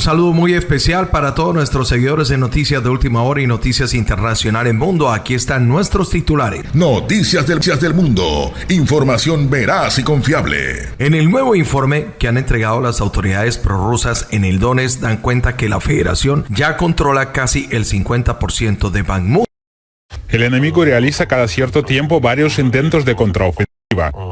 Un saludo muy especial para todos nuestros seguidores de Noticias de Última Hora y Noticias Internacional en Mundo. Aquí están nuestros titulares. Noticias del, del Mundo. Información veraz y confiable. En el nuevo informe que han entregado las autoridades prorrusas en el Donetsk dan cuenta que la federación ya controla casi el 50% de Bakhmut. El enemigo realiza cada cierto tiempo varios intentos de contraofensiva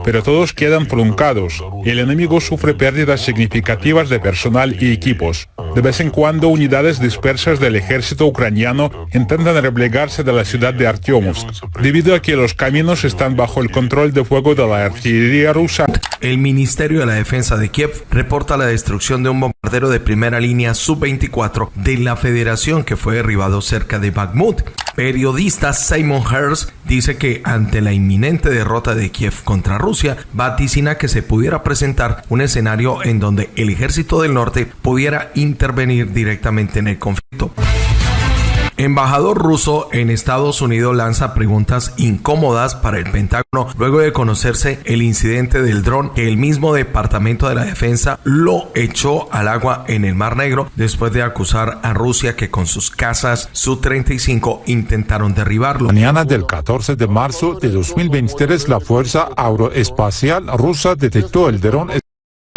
pero todos quedan truncados. El enemigo sufre pérdidas significativas de personal y equipos. De vez en cuando unidades dispersas del ejército ucraniano intentan replegarse de la ciudad de Artyomovsk, debido a que los caminos están bajo el control de fuego de la artillería rusa. El Ministerio de la Defensa de Kiev reporta la destrucción de un bombardero de primera línea Sub-24 de la Federación que fue derribado cerca de Bakhmut. Periodista Simon Hers dice que ante la inminente derrota de Kiev contra Rusia, vaticina que se pudiera presentar un escenario en donde el ejército del norte pudiera intervenir directamente en el conflicto. Embajador ruso en Estados Unidos lanza preguntas incómodas para el Pentágono luego de conocerse el incidente del dron que el mismo Departamento de la Defensa lo echó al agua en el Mar Negro después de acusar a Rusia que con sus casas Su-35 intentaron derribarlo. Mañana del 14 de marzo de 2023 la Fuerza Aeroespacial Rusa detectó el dron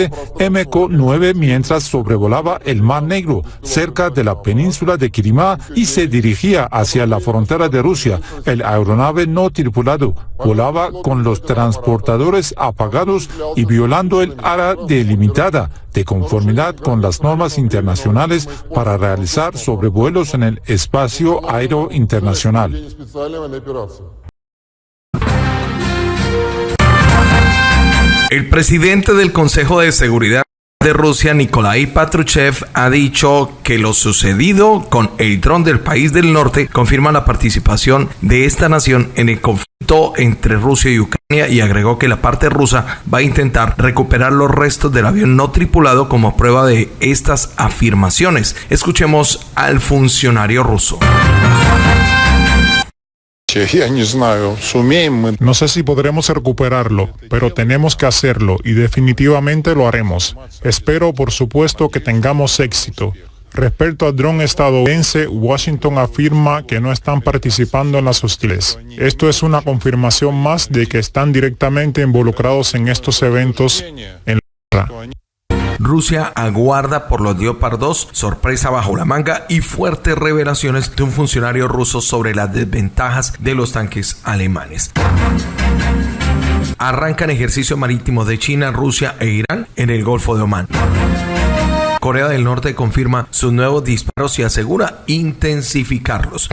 MK-9 mientras sobrevolaba el Mar Negro cerca de la península de Crimea y se dirigía hacia la frontera de Rusia. El aeronave no tripulado volaba con los transportadores apagados y violando el área delimitada de conformidad con las normas internacionales para realizar sobrevuelos en el espacio aéreo internacional. El presidente del Consejo de Seguridad de Rusia, Nikolai Patruchev, ha dicho que lo sucedido con el dron del país del norte confirma la participación de esta nación en el conflicto entre Rusia y Ucrania y agregó que la parte rusa va a intentar recuperar los restos del avión no tripulado como prueba de estas afirmaciones. Escuchemos al funcionario ruso. No sé si podremos recuperarlo, pero tenemos que hacerlo y definitivamente lo haremos. Espero, por supuesto, que tengamos éxito. Respecto al dron estadounidense, Washington afirma que no están participando en las hostiles. Esto es una confirmación más de que están directamente involucrados en estos eventos en la Rusia aguarda por los Leopard 2, sorpresa bajo la manga y fuertes revelaciones de un funcionario ruso sobre las desventajas de los tanques alemanes. Arrancan ejercicio marítimo de China, Rusia e Irán en el Golfo de Omán. Corea del Norte confirma sus nuevos disparos y asegura intensificarlos.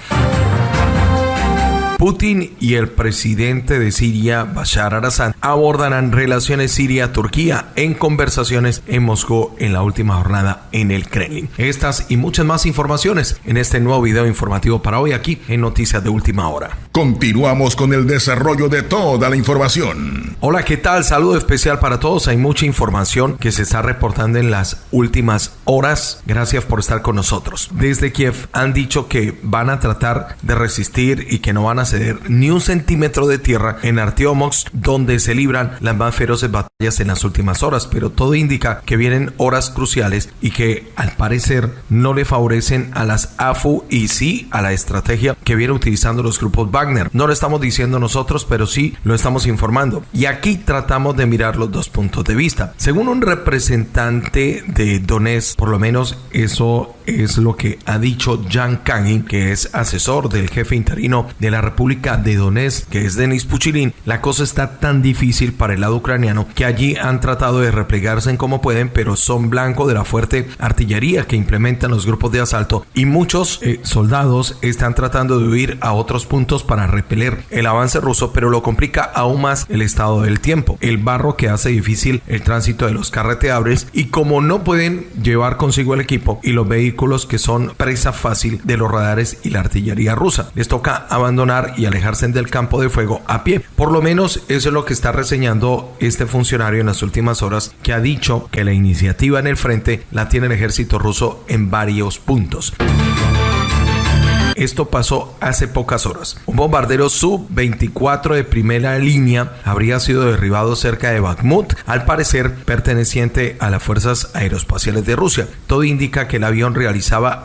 Putin y el presidente de Siria, Bashar al-Assad, abordarán relaciones Siria-Turquía en conversaciones en Moscú en la última jornada en el Kremlin. Estas y muchas más informaciones en este nuevo video informativo para hoy aquí en Noticias de Última Hora. Continuamos con el desarrollo de toda la información. Hola, ¿qué tal? Saludo especial para todos. Hay mucha información que se está reportando en las últimas horas. Gracias por estar con nosotros. Desde Kiev han dicho que van a tratar de resistir y que no van a ceder ni un centímetro de tierra en Artyomovsk, donde se libran las más feroces batallas en las últimas horas, pero todo indica que vienen horas cruciales y que al parecer no le favorecen a las AFU y sí a la estrategia que vienen utilizando los grupos Wagner. No lo estamos diciendo nosotros, pero sí lo estamos informando. Y aquí tratamos de mirar los dos puntos de vista. Según un representante de Donetsk, por lo menos eso es lo que ha dicho Jan Kagin, que es asesor del jefe interino de la República de Donetsk, que es Denis Puchilin, la cosa está tan difícil para el lado ucraniano que allí han tratado de replegarse en como pueden, pero son blanco de la fuerte artillería que implementan los grupos de asalto. Y muchos eh, soldados están tratando de huir a otros puntos para repeler el avance ruso, pero lo complica aún más el estado del tiempo, el barro que hace difícil el tránsito de los carreteables y como no pueden llevar consigo el equipo y los vehículos que son presa fácil de los radares y la artillería rusa. Les toca abandonar y alejarse del campo de fuego a pie. Por lo menos eso es lo que está reseñando este funcionario en las últimas horas que ha dicho que la iniciativa en el frente la tiene el ejército ruso en varios puntos. Esto pasó hace pocas horas. Un bombardero Sub-24 de primera línea habría sido derribado cerca de Bakhmut, al parecer perteneciente a las fuerzas aeroespaciales de Rusia. Todo indica que el avión realizaba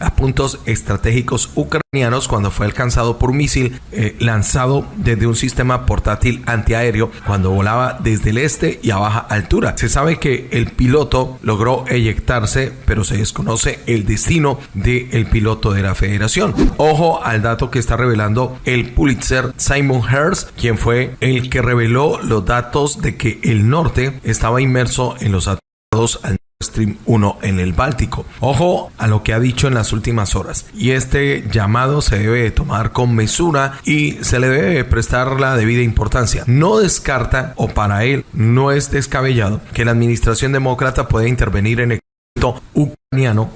a puntos estratégicos ucranianos cuando fue alcanzado por un misil eh, lanzado desde un sistema portátil antiaéreo cuando volaba desde el este y a baja altura. Se sabe que el piloto logró eyectarse, pero se desconoce el destino del piloto de la federación. Ojo al dato que está revelando el Pulitzer Simon Hearst, quien fue el que reveló los datos de que el norte estaba inmerso en los atentados al Stream 1 en el Báltico. Ojo a lo que ha dicho en las últimas horas. Y este llamado se debe tomar con mesura y se le debe prestar la debida importancia. No descarta, o para él no es descabellado, que la administración demócrata pueda intervenir en el ucraniano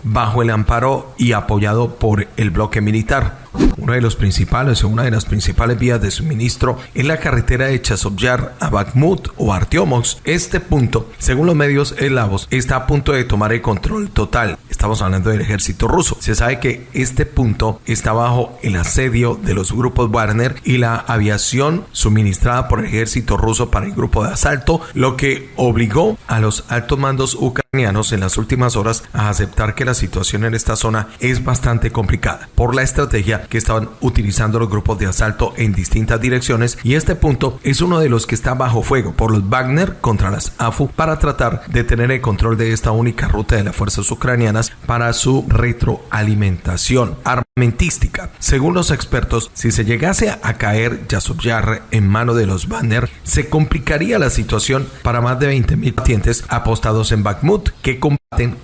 bajo el amparo y apoyado por el bloque militar. Uno de los principales o una de las principales vías de suministro es la carretera de Chasovyar a Bakhmut o Artyomovsk. Este punto, según los medios eslavos, está a punto de tomar el control total. Estamos hablando del ejército ruso. Se sabe que este punto está bajo el asedio de los grupos Wagner y la aviación suministrada por el ejército ruso para el grupo de asalto, lo que obligó a los altos mandos ucranianos en las últimas horas a que la situación en esta zona es bastante complicada por la estrategia que estaban utilizando los grupos de asalto en distintas direcciones y este punto es uno de los que está bajo fuego por los Wagner contra las AFU para tratar de tener el control de esta única ruta de las fuerzas ucranianas para su retroalimentación armamentística. Según los expertos, si se llegase a caer Yasovyar en mano de los Wagner, se complicaría la situación para más de 20.000 pacientes apostados en Bakhmut que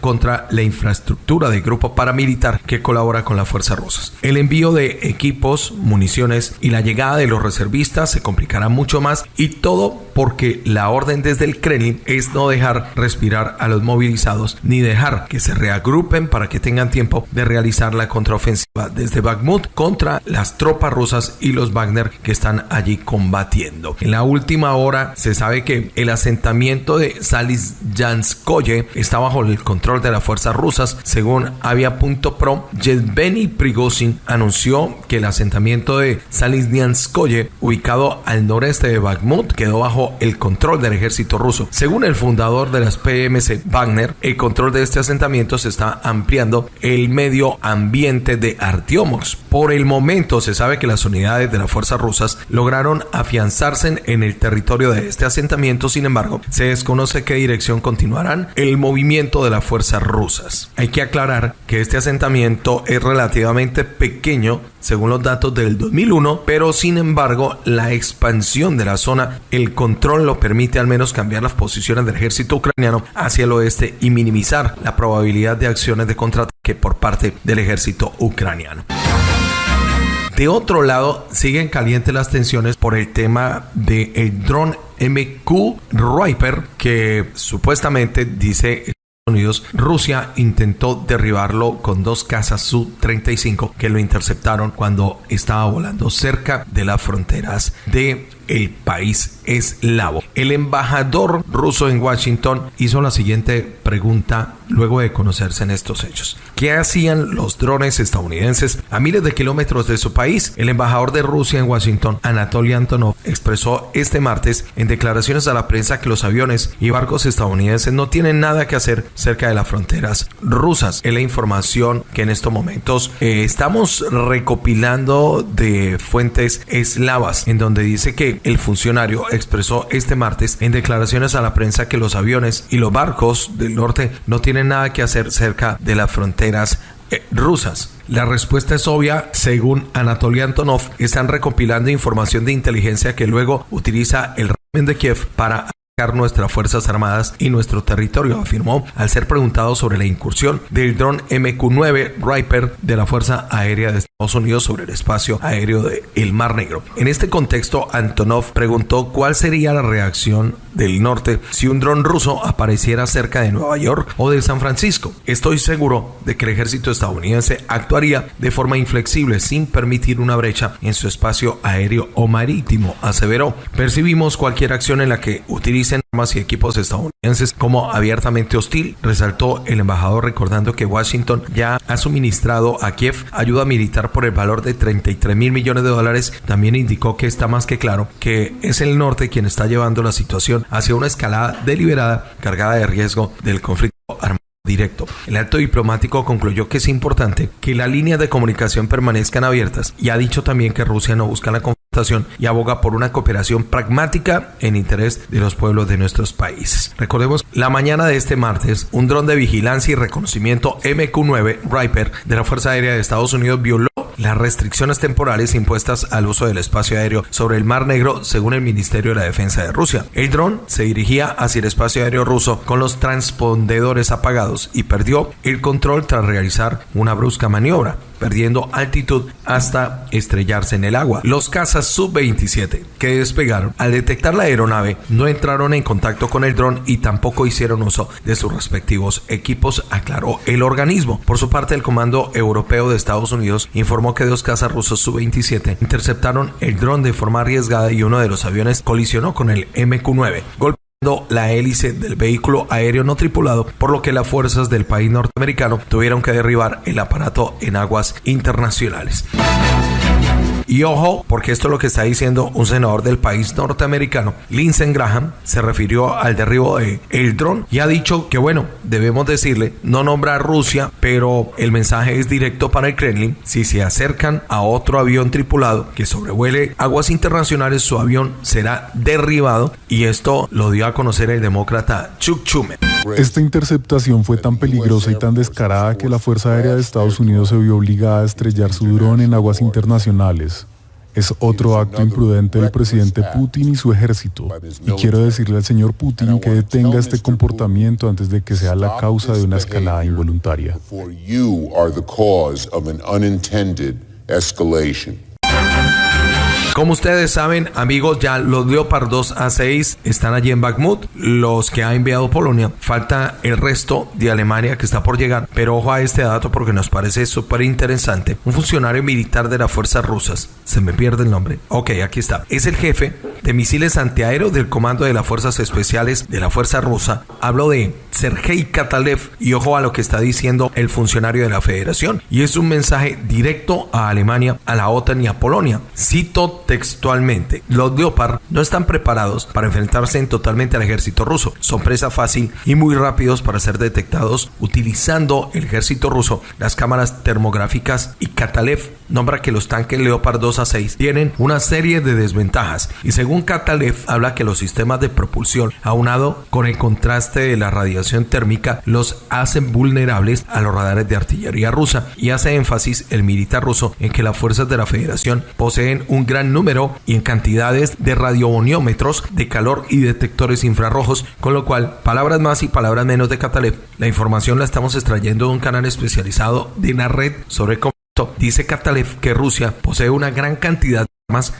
contra la infraestructura del grupo paramilitar que colabora con las fuerzas rusas. El envío de equipos, municiones y la llegada de los reservistas se complicará mucho más y todo porque la orden desde el Kremlin es no dejar respirar a los movilizados ni dejar que se reagrupen para que tengan tiempo de realizar la contraofensiva desde Bakhmut contra las tropas rusas y los Wagner que están allí combatiendo. En la última hora se sabe que el asentamiento de Salisyanskoye está bajo el control de las fuerzas rusas. Según Avia.pro, Yevgeny Prigozhin anunció que el asentamiento de Salisnyanskoye, ubicado al noreste de Bakhmut, quedó bajo el control del ejército ruso. Según el fundador de las PMC Wagner, el control de este asentamiento se está ampliando el medio ambiente de Artyomovsk. Por el momento se sabe que las unidades de las fuerzas rusas lograron afianzarse en el territorio de este asentamiento, sin embargo, se desconoce qué dirección continuarán el movimiento de las fuerzas rusas. Hay que aclarar que este asentamiento es relativamente pequeño según los datos del 2001, pero sin embargo la expansión de la zona, el control lo permite al menos cambiar las posiciones del ejército ucraniano hacia el oeste y minimizar la probabilidad de acciones de contraataque por parte del ejército ucraniano. De otro lado, siguen calientes las tensiones por el tema del el dron MQ Riper que supuestamente dice Unidos, Rusia intentó derribarlo con dos casas Su-35 que lo interceptaron cuando estaba volando cerca de las fronteras de el país eslavo. El embajador ruso en Washington hizo la siguiente pregunta luego de conocerse en estos hechos. ¿Qué hacían los drones estadounidenses a miles de kilómetros de su país? El embajador de Rusia en Washington, Anatoly Antonov, expresó este martes en declaraciones a la prensa que los aviones y barcos estadounidenses no tienen nada que hacer cerca de las fronteras rusas. Es la información que en estos momentos eh, estamos recopilando de fuentes eslavas, en donde dice que el funcionario expresó este martes en declaraciones a la prensa que los aviones y los barcos del norte no tienen nada que hacer cerca de las fronteras eh, rusas. La respuesta es obvia, según Anatoly Antonov, están recopilando información de inteligencia que luego utiliza el régimen de Kiev para nuestras Fuerzas Armadas y nuestro territorio, afirmó al ser preguntado sobre la incursión del dron MQ-9 Riper de la Fuerza Aérea de Estados Unidos sobre el espacio aéreo de el Mar Negro. En este contexto, Antonov preguntó cuál sería la reacción del norte si un dron ruso apareciera cerca de Nueva York o de San Francisco. Estoy seguro de que el ejército estadounidense actuaría de forma inflexible sin permitir una brecha en su espacio aéreo o marítimo, aseveró. Percibimos cualquier acción en la que utilicen armas y equipos estadounidenses como abiertamente hostil, resaltó el embajador recordando que Washington ya ha suministrado a Kiev ayuda militar por el valor de 33 mil millones de dólares. También indicó que está más que claro que es el norte quien está llevando la situación hacia una escalada deliberada cargada de riesgo del conflicto armado directo. El alto diplomático concluyó que es importante que las líneas de comunicación permanezcan abiertas y ha dicho también que Rusia no busca la confrontación y aboga por una cooperación pragmática en interés de los pueblos de nuestros países. Recordemos, la mañana de este martes, un dron de vigilancia y reconocimiento MQ-9 Riper de la Fuerza Aérea de Estados Unidos violó las restricciones temporales impuestas al uso del espacio aéreo sobre el Mar Negro, según el Ministerio de la Defensa de Rusia. El dron se dirigía hacia el espacio aéreo ruso con los transpondedores apagados y perdió el control tras realizar una brusca maniobra perdiendo altitud hasta estrellarse en el agua. Los cazas Sub-27 que despegaron al detectar la aeronave no entraron en contacto con el dron y tampoco hicieron uso de sus respectivos equipos, aclaró el organismo. Por su parte, el Comando Europeo de Estados Unidos informó que dos cazas rusos Sub-27 interceptaron el dron de forma arriesgada y uno de los aviones colisionó con el MQ-9 la hélice del vehículo aéreo no tripulado, por lo que las fuerzas del país norteamericano tuvieron que derribar el aparato en aguas internacionales. Y ojo, porque esto es lo que está diciendo un senador del país norteamericano, Lindsey Graham, se refirió al derribo de el dron y ha dicho que bueno, debemos decirle, no nombra a Rusia, pero el mensaje es directo para el Kremlin. Si se acercan a otro avión tripulado que sobrevuele aguas internacionales, su avión será derribado y esto lo dio a conocer el demócrata Chuck Schumer. Esta interceptación fue tan peligrosa y tan descarada que la Fuerza Aérea de Estados Unidos se vio obligada a estrellar su dron en aguas internacionales. Es otro acto imprudente del presidente Putin y su ejército. Y quiero decirle al señor Putin que detenga este comportamiento antes de que sea la causa de una escalada involuntaria. Como ustedes saben, amigos, ya los Leopard 2 A6 están allí en Bakhmut, los que ha enviado Polonia. Falta el resto de Alemania que está por llegar, pero ojo a este dato porque nos parece súper interesante. Un funcionario militar de las fuerzas rusas, se me pierde el nombre. Ok, aquí está. Es el jefe de misiles antiaéreos del Comando de las Fuerzas Especiales de la Fuerza Rusa. Hablo de Sergei Katalev y ojo a lo que está diciendo el funcionario de la Federación. Y es un mensaje directo a Alemania, a la OTAN y a Polonia. Cito textualmente, los Leopard no están preparados para enfrentarse en totalmente al ejército ruso. Son presa fácil y muy rápidos para ser detectados utilizando el ejército ruso las cámaras termográficas y Katalev nombra que los tanques Leopard 2 a 6 tienen una serie de desventajas y según Katalev habla que los sistemas de propulsión aunado con el contraste de la radiación térmica los hacen vulnerables a los radares de artillería rusa y hace énfasis el militar ruso en que las fuerzas de la federación poseen un gran número número y en cantidades de radioboniómetros de calor y detectores infrarrojos, con lo cual, palabras más y palabras menos de Catalev, la información la estamos extrayendo de un canal especializado de una red sobre. Dice Catalev que Rusia posee una gran cantidad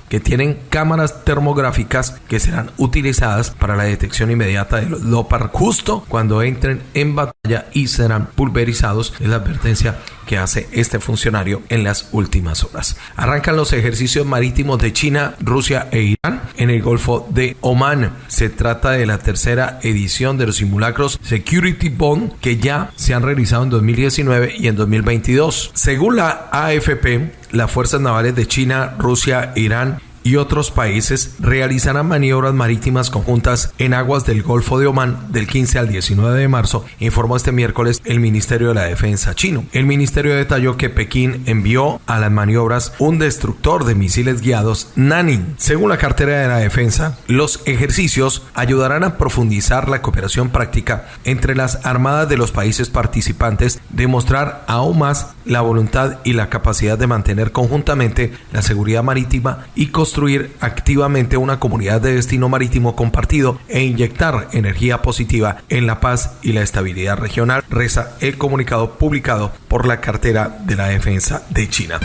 que tienen cámaras termográficas que serán utilizadas para la detección inmediata de los Lopar justo cuando entren en batalla y serán pulverizados. Es la advertencia que hace este funcionario en las últimas horas. Arrancan los ejercicios marítimos de China, Rusia e Irán en el Golfo de Oman. Se trata de la tercera edición de los simulacros Security Bond que ya se han realizado en 2019 y en 2022. Según la AFP, las fuerzas navales de China, Rusia, Irán y otros países realizarán maniobras marítimas conjuntas en aguas del Golfo de Omán del 15 al 19 de marzo, informó este miércoles el Ministerio de la Defensa chino. El ministerio detalló que Pekín envió a las maniobras un destructor de misiles guiados Nanin. Según la cartera de la defensa, los ejercicios ayudarán a profundizar la cooperación práctica entre las armadas de los países participantes, demostrar aún más la voluntad y la capacidad de mantener conjuntamente la seguridad marítima y construir activamente una comunidad de destino marítimo compartido e inyectar energía positiva en la paz y la estabilidad regional, reza el comunicado publicado por la cartera de la defensa de China.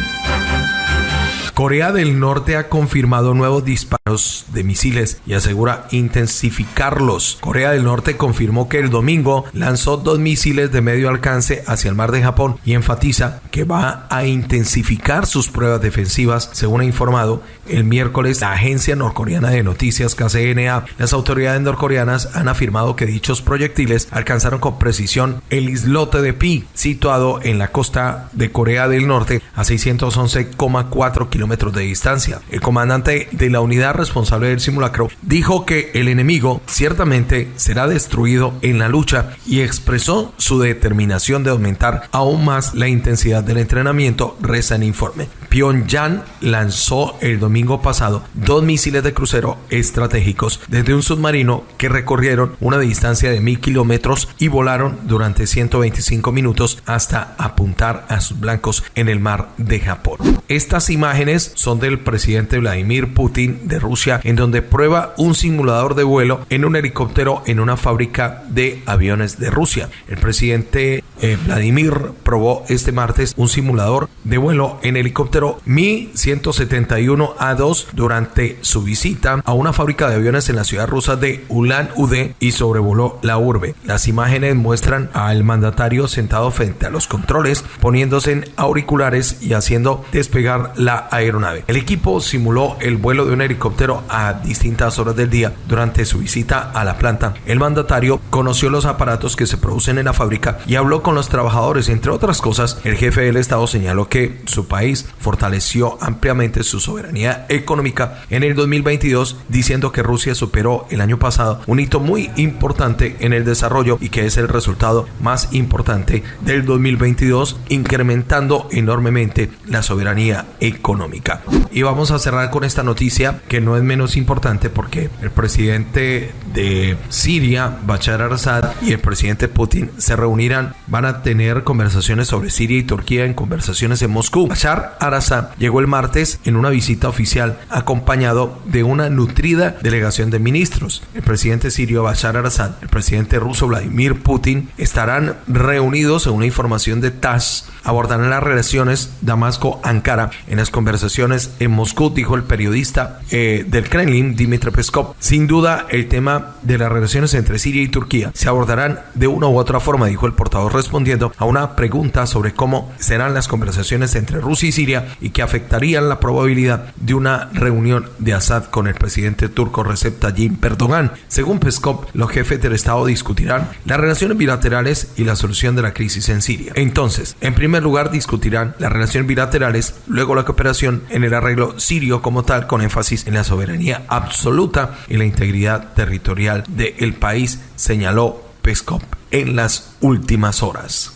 Corea del Norte ha confirmado nuevos disparos de misiles y asegura intensificarlos. Corea del Norte confirmó que el domingo lanzó dos misiles de medio alcance hacia el mar de Japón y enfatiza que va a intensificar sus pruebas defensivas, según ha informado el miércoles la agencia norcoreana de noticias KCNA. Las autoridades norcoreanas han afirmado que dichos proyectiles alcanzaron con precisión el islote de Pi, situado en la costa de Corea del Norte a 611,4 kilómetros de distancia. El comandante de la unidad responsable del simulacro, dijo que el enemigo ciertamente será destruido en la lucha y expresó su determinación de aumentar aún más la intensidad del entrenamiento, reza el informe. Pyongyang lanzó el domingo pasado dos misiles de crucero estratégicos desde un submarino que recorrieron una distancia de mil kilómetros y volaron durante 125 minutos hasta apuntar a sus blancos en el mar de Japón. Estas imágenes son del presidente Vladimir Putin de Rusia, en donde prueba un simulador de vuelo en un helicóptero en una fábrica de aviones de Rusia. El presidente eh, Vladimir probó este martes un simulador de vuelo en helicóptero Mi-171A2 durante su visita a una fábrica de aviones en la ciudad rusa de Ulan-Ude y sobrevoló la urbe. Las imágenes muestran al mandatario sentado frente a los controles, poniéndose en auriculares y haciendo despegar la aeronave. El equipo simuló el vuelo de un helicóptero a distintas horas del día durante su visita a la planta. El mandatario conoció los aparatos que se producen en la fábrica y habló con los trabajadores. Entre otras cosas, el jefe del Estado señaló que su país fortaleció ampliamente su soberanía económica en el 2022, diciendo que Rusia superó el año pasado un hito muy importante en el desarrollo y que es el resultado más importante del 2022, incrementando enormemente la soberanía económica. Y vamos a cerrar con esta noticia que no es menos importante porque el presidente de Siria, Bashar al-Assad, y el presidente Putin se reunirán, van a tener conversaciones sobre Siria y Turquía en conversaciones en Moscú. Bashar al-Assad llegó el martes en una visita oficial acompañado de una nutrida delegación de ministros. El presidente sirio Bashar al-Assad, el presidente ruso Vladimir Putin estarán reunidos en una información de TASS, abordarán las relaciones Damasco-Ankara en las conversaciones en Moscú, dijo el periodista eh, del Kremlin, Dmitry Peskov. Sin duda, el tema de las relaciones entre Siria y Turquía se abordarán de una u otra forma, dijo el portavoz respondiendo a una pregunta sobre cómo serán las conversaciones entre Rusia y Siria y que afectarían la probabilidad de una reunión de Assad con el presidente turco Recep Tayyip Erdogan. Según Peskov, los jefes del Estado discutirán las relaciones bilaterales y la solución de la crisis en Siria. Entonces, en primer lugar, discutirán las relaciones bilaterales, luego la cooperación en el arreglo sirio como tal, con énfasis en la soberanía absoluta y la integridad territorial del país, señaló Peskov en las últimas horas.